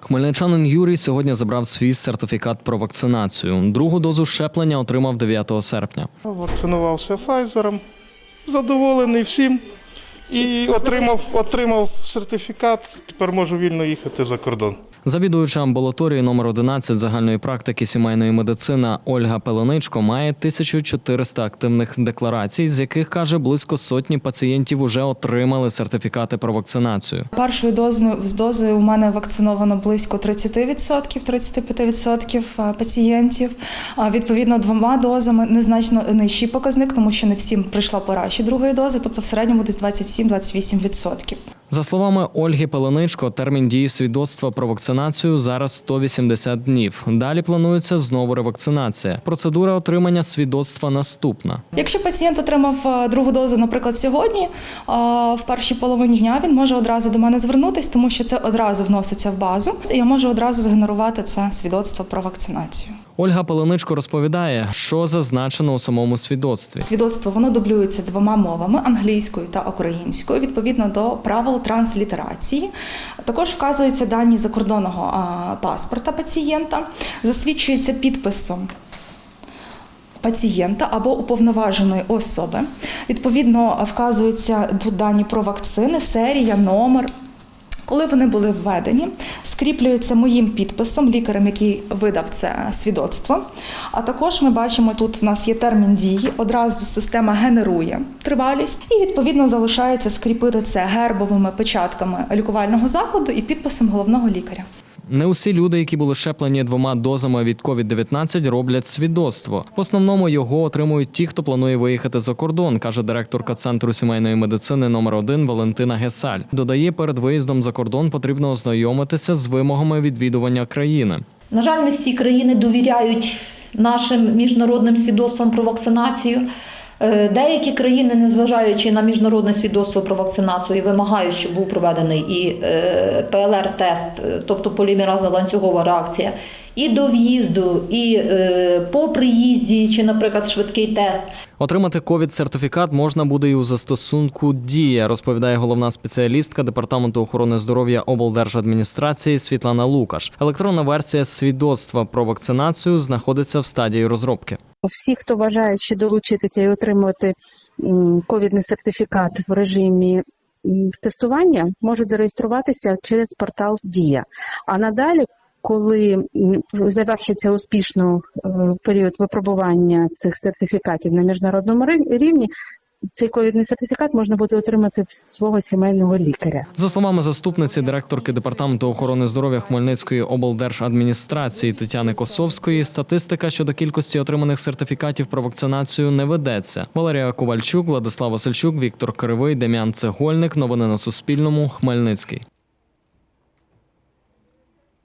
Хмельничанин Юрій сьогодні забрав свій сертифікат про вакцинацію. Другу дозу щеплення отримав 9 серпня. Вакцинувався Файзером, задоволений всім і отримав, отримав сертифікат. Тепер можу вільно їхати за кордон. Завідуюча амбулаторії номер 11 загальної практики сімейної медицини Ольга Пеленичко має 1400 активних декларацій, з яких каже близько сотні пацієнтів уже отримали сертифікати про вакцинацію. Першою дозою, з дозою у мене вакциновано близько 30%, 35% е, пацієнтів. Відповідно, двома дозами незначно нижчий показник, тому що не всім прийшла пора ще другої дози, тобто в середньому десь 27-28%. За словами Ольги Пеленичко, термін дії свідоцтва про вакцинацію зараз 180 днів. Далі планується знову ревакцинація. Процедура отримання свідоцтва наступна. Якщо пацієнт отримав е, другу дозу, наприклад, сьогодні, е, в першій половині дня він може одразу до мене звернутися, тому що це одразу вноситься в базу, і я можу одразу згенерувати це свідоцтво про вакцинацію. Ольга Пеленичко розповідає, що зазначено у самому свідоцтві. Свідоцтво воно дублюється двома мовами англійською та українською, відповідно до правил транслітерації. Також вказуються дані закордонного паспорта пацієнта, засвідчується підписом. Пацієнта або уповноваженої особи. Відповідно, вказуються дані про вакцини, серія, номер. Коли вони були введені, скріплюються моїм підписом, лікарем, який видав це свідоцтво. А також ми бачимо, тут в нас є термін дії, одразу система генерує тривалість, і відповідно залишається скріпити це гербовими печатками лікувального закладу і підписом головного лікаря. Не усі люди, які були щеплені двома дозами від COVID-19, роблять свідоцтво. В основному його отримують ті, хто планує виїхати за кордон, каже директорка центру сімейної медицини номер 1 Валентина Гесаль. Додає, перед виїздом за кордон потрібно ознайомитися з вимогами відвідування країни. На жаль, не всі країни довіряють нашим міжнародним свідоцтвам про вакцинацію. Е, Деякі країни, незважаючи на міжнародне свідоцтво про вакцинацію, вимагають, щоб був проведений і е, ПЛР-тест, е, тобто полімеразно-ланцюгова реакція, і до в'їзду, і по приїзді, чи, наприклад, швидкий тест. Отримати ковід-сертифікат можна буде і у застосунку Дія, розповідає головна спеціалістка департаменту охорони здоров'я облдержадміністрації Світлана Лукаш. Електронна версія свідоцтва про вакцинацію знаходиться в стадії розробки. Всі, хто бажаючи долучитися і отримувати ковідний сертифікат в режимі тестування, можуть зареєструватися через портал Дія. А надалі, коли завершиться успішно е, період випробування цих сертифікатів на міжнародному рівні, цей ковідний сертифікат можна буде отримати в свого сімейного лікаря. За словами заступниці директорки департаменту охорони здоров'я Хмельницької облдержадміністрації Тетяни Косовської, статистика щодо кількості отриманих сертифікатів про вакцинацію не ведеться. Валерія Ковальчук, Владислав Васильчук, Віктор Кривий, Дем'ян Цегольник. Новини на Суспільному. Хмельницький.